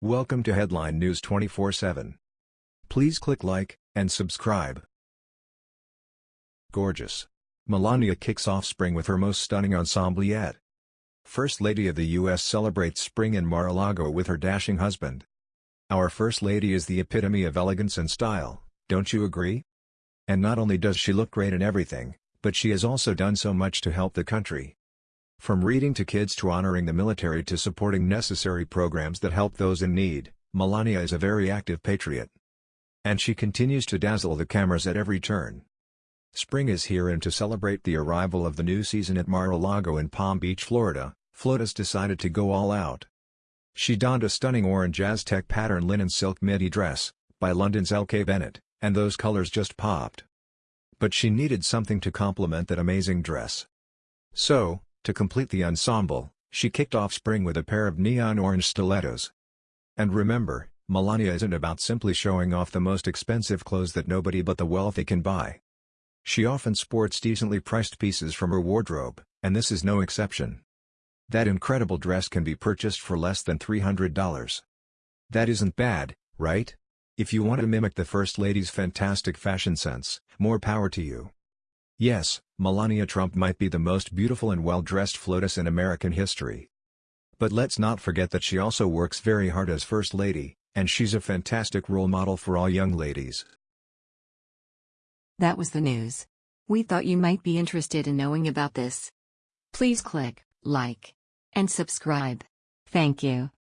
Welcome to Headline News 24/7. Please click like and subscribe. Gorgeous. Melania kicks off spring with her most stunning ensemble yet. First Lady of the U.S. celebrates spring in Mar-a-Lago with her dashing husband. Our First Lady is the epitome of elegance and style, don't you agree? And not only does she look great in everything, but she has also done so much to help the country. From reading to kids to honoring the military to supporting necessary programs that help those in need, Melania is a very active patriot. And she continues to dazzle the cameras at every turn. Spring is here and to celebrate the arrival of the new season at Mar-a-Lago in Palm Beach, Florida, Flotus decided to go all out. She donned a stunning orange Aztec pattern linen silk midi dress, by London's LK Bennett, and those colors just popped. But she needed something to complement that amazing dress. So, to complete the ensemble, she kicked off spring with a pair of neon orange stilettos. And remember, Melania isn't about simply showing off the most expensive clothes that nobody but the wealthy can buy. She often sports decently priced pieces from her wardrobe, and this is no exception. That incredible dress can be purchased for less than $300. That isn't bad, right? If you want to mimic the First Lady's fantastic fashion sense, more power to you. Yes, Melania Trump might be the most beautiful and well-dressed FLOTUS in American history. But let's not forget that she also works very hard as First Lady, and she's a fantastic role model for all young ladies. That was the news. We thought you might be interested in knowing about this. Please click like and subscribe. Thank you.